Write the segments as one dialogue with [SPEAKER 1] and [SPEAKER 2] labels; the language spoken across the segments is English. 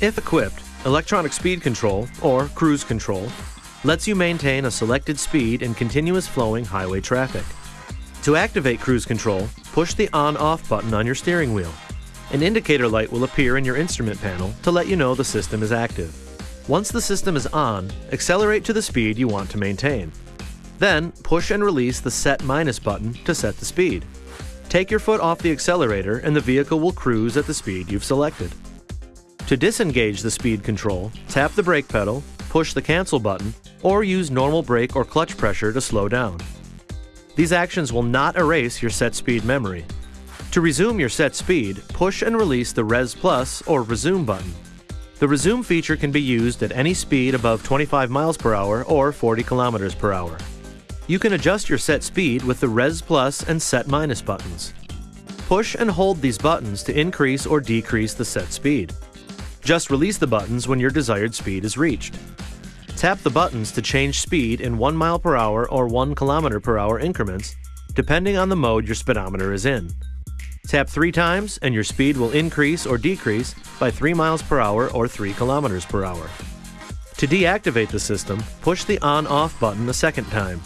[SPEAKER 1] If equipped, electronic speed control, or cruise control, lets you maintain a selected speed in continuous flowing highway traffic. To activate cruise control, push the on-off button on your steering wheel. An indicator light will appear in your instrument panel to let you know the system is active. Once the system is on, accelerate to the speed you want to maintain. Then, push and release the Set Minus button to set the speed. Take your foot off the accelerator and the vehicle will cruise at the speed you've selected. To disengage the speed control, tap the brake pedal, push the cancel button, or use normal brake or clutch pressure to slow down. These actions will not erase your set speed memory. To resume your set speed, push and release the Res Plus or Resume button. The Resume feature can be used at any speed above 25 miles per hour or 40 kilometers per hour. You can adjust your set speed with the Res Plus and Set Minus buttons. Push and hold these buttons to increase or decrease the set speed. Just release the buttons when your desired speed is reached. Tap the buttons to change speed in 1 mile per hour or 1 kilometer per hour increments, depending on the mode your speedometer is in. Tap three times and your speed will increase or decrease by 3 miles per hour or 3 kilometers per hour. To deactivate the system, push the on-off button a second time.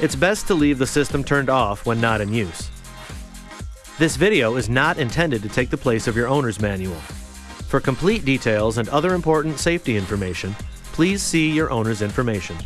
[SPEAKER 1] It's best to leave the system turned off when not in use. This video is not intended to take the place of your owner's manual. For complete details and other important safety information, please see your owner's information.